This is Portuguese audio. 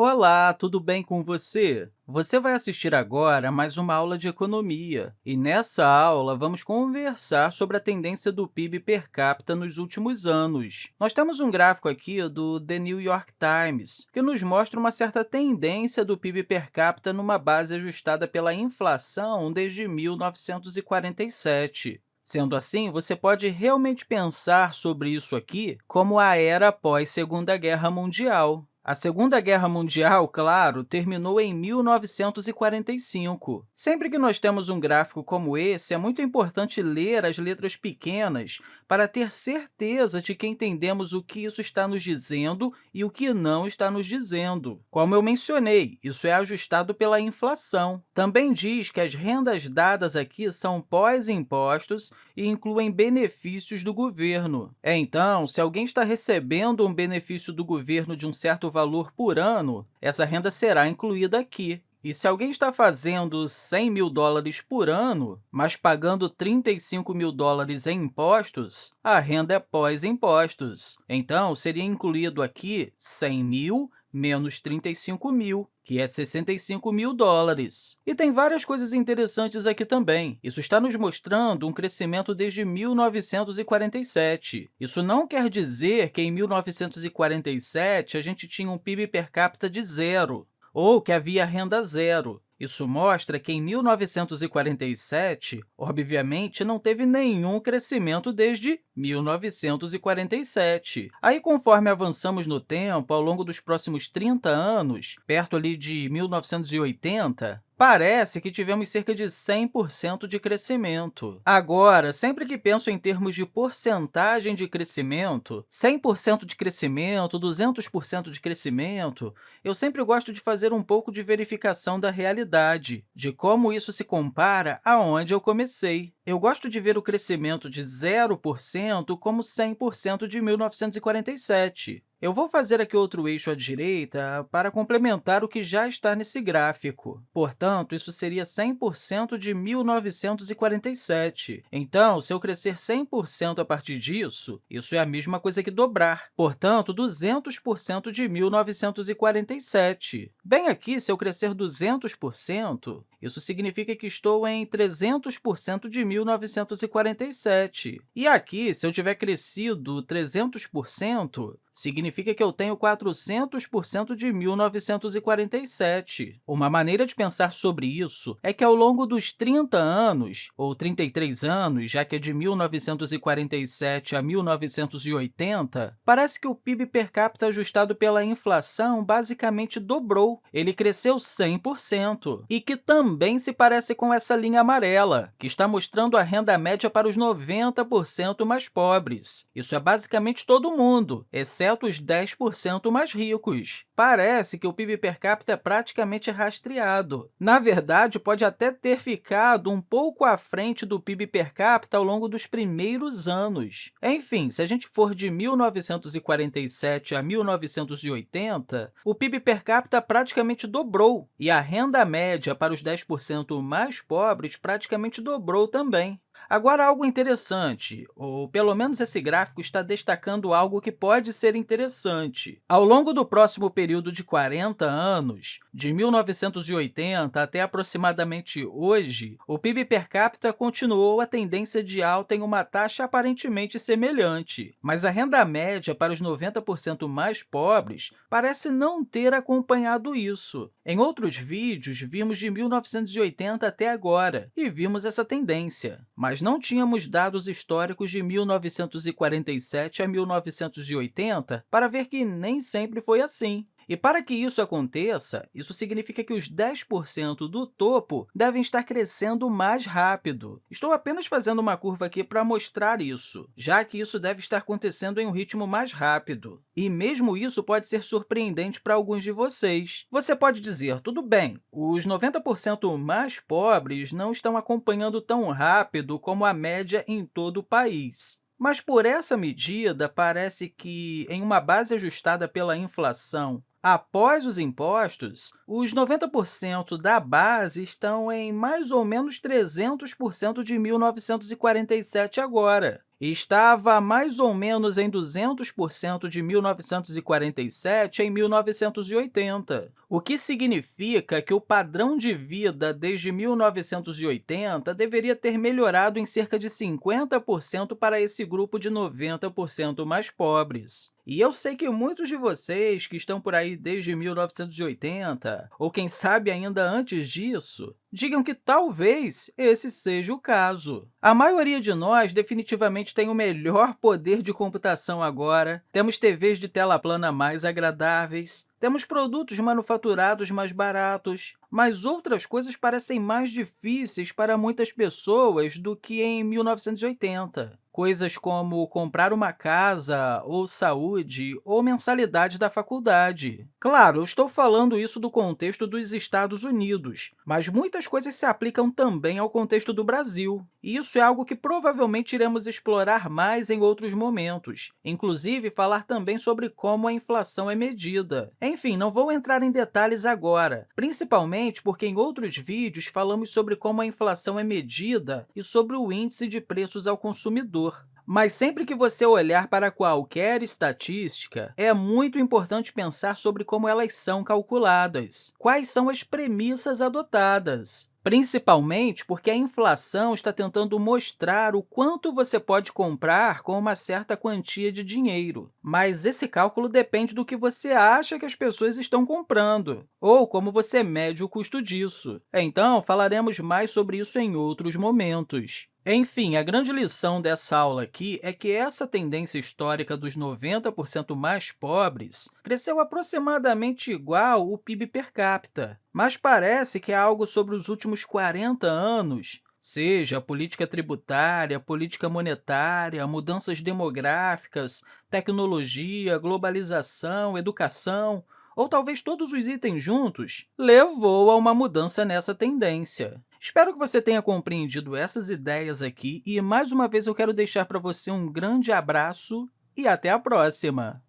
Olá, tudo bem com você? Você vai assistir agora a mais uma aula de economia, e nessa aula vamos conversar sobre a tendência do PIB per capita nos últimos anos. Nós temos um gráfico aqui do The New York Times, que nos mostra uma certa tendência do PIB per capita numa base ajustada pela inflação desde 1947. Sendo assim, você pode realmente pensar sobre isso aqui como a era pós-Segunda Guerra Mundial. A Segunda Guerra Mundial, claro, terminou em 1945. Sempre que nós temos um gráfico como esse, é muito importante ler as letras pequenas para ter certeza de que entendemos o que isso está nos dizendo e o que não está nos dizendo. Como eu mencionei, isso é ajustado pela inflação. Também diz que as rendas dadas aqui são pós-impostos e incluem benefícios do governo. Então, se alguém está recebendo um benefício do governo de um certo valor por ano, essa renda será incluída aqui. E se alguém está fazendo 100 mil dólares por ano, mas pagando 35 mil dólares em impostos, a renda é pós-impostos. Então, seria incluído aqui 100 mil menos 35 mil, que é 65 mil dólares. E tem várias coisas interessantes aqui também. Isso está nos mostrando um crescimento desde 1947. Isso não quer dizer que em 1947 a gente tinha um PIB per capita de zero, ou que havia renda zero. Isso mostra que, em 1947, obviamente, não teve nenhum crescimento desde 1947. Aí, conforme avançamos no tempo, ao longo dos próximos 30 anos, perto ali de 1980, Parece que tivemos cerca de 100% de crescimento. Agora, sempre que penso em termos de porcentagem de crescimento, 100% de crescimento, 200% de crescimento, eu sempre gosto de fazer um pouco de verificação da realidade, de como isso se compara aonde eu comecei. Eu gosto de ver o crescimento de 0% como 100% de 1947. Eu vou fazer aqui outro eixo à direita para complementar o que já está nesse gráfico. Portanto, isso seria 100% de 1947. Então, se eu crescer 100% a partir disso, isso é a mesma coisa que dobrar. Portanto, 200% de 1947. Bem aqui, se eu crescer 200%, isso significa que estou em 300% de 1947. E aqui, se eu tiver crescido 300%, significa que eu tenho 400% de 1947. Uma maneira de pensar sobre isso é que, ao longo dos 30 anos, ou 33 anos, já que é de 1947 a 1980, parece que o PIB per capita ajustado pela inflação basicamente dobrou. Ele cresceu 100%, e que também se parece com essa linha amarela, que está mostrando a renda média para os 90% mais pobres. Isso é basicamente todo mundo, exceto exceto os 10% mais ricos. Parece que o PIB per capita é praticamente rastreado. Na verdade, pode até ter ficado um pouco à frente do PIB per capita ao longo dos primeiros anos. Enfim, se a gente for de 1947 a 1980, o PIB per capita praticamente dobrou, e a renda média para os 10% mais pobres praticamente dobrou também. Agora, algo interessante, ou pelo menos esse gráfico está destacando algo que pode ser interessante. Ao longo do próximo período de 40 anos, de 1980 até aproximadamente hoje, o PIB per capita continuou a tendência de alta em uma taxa aparentemente semelhante, mas a renda média para os 90% mais pobres parece não ter acompanhado isso. Em outros vídeos, vimos de 1980 até agora, e vimos essa tendência mas não tínhamos dados históricos de 1947 a 1980 para ver que nem sempre foi assim. E para que isso aconteça, isso significa que os 10% do topo devem estar crescendo mais rápido. Estou apenas fazendo uma curva aqui para mostrar isso, já que isso deve estar acontecendo em um ritmo mais rápido. E mesmo isso pode ser surpreendente para alguns de vocês. Você pode dizer, tudo bem, os 90% mais pobres não estão acompanhando tão rápido como a média em todo o país. Mas, por essa medida, parece que, em uma base ajustada pela inflação Após os impostos, os 90% da base estão em mais ou menos 300% de 1947 agora. Estava mais ou menos em 200% de 1947 em 1980, o que significa que o padrão de vida desde 1980 deveria ter melhorado em cerca de 50% para esse grupo de 90% mais pobres. E eu sei que muitos de vocês que estão por aí desde 1980, ou quem sabe ainda antes disso, digam que talvez esse seja o caso. A maioria de nós definitivamente tem o melhor poder de computação agora, temos TVs de tela plana mais agradáveis, temos produtos manufaturados mais baratos, mas outras coisas parecem mais difíceis para muitas pessoas do que em 1980 coisas como comprar uma casa, ou saúde, ou mensalidade da faculdade. Claro, eu estou falando isso do contexto dos Estados Unidos, mas muitas coisas se aplicam também ao contexto do Brasil. E isso é algo que provavelmente iremos explorar mais em outros momentos, inclusive falar também sobre como a inflação é medida. Enfim, não vou entrar em detalhes agora, principalmente porque em outros vídeos falamos sobre como a inflação é medida e sobre o índice de preços ao consumidor. Mas sempre que você olhar para qualquer estatística, é muito importante pensar sobre como elas são calculadas, quais são as premissas adotadas, principalmente porque a inflação está tentando mostrar o quanto você pode comprar com uma certa quantia de dinheiro. Mas esse cálculo depende do que você acha que as pessoas estão comprando, ou como você mede o custo disso. Então, falaremos mais sobre isso em outros momentos. Enfim, a grande lição dessa aula aqui é que essa tendência histórica dos 90% mais pobres cresceu aproximadamente igual o PIB per capita, mas parece que é algo sobre os últimos 40 anos, seja política tributária, política monetária, mudanças demográficas, tecnologia, globalização, educação, ou talvez todos os itens juntos, levou a uma mudança nessa tendência. Espero que você tenha compreendido essas ideias aqui e, mais uma vez, eu quero deixar para você um grande abraço e até a próxima!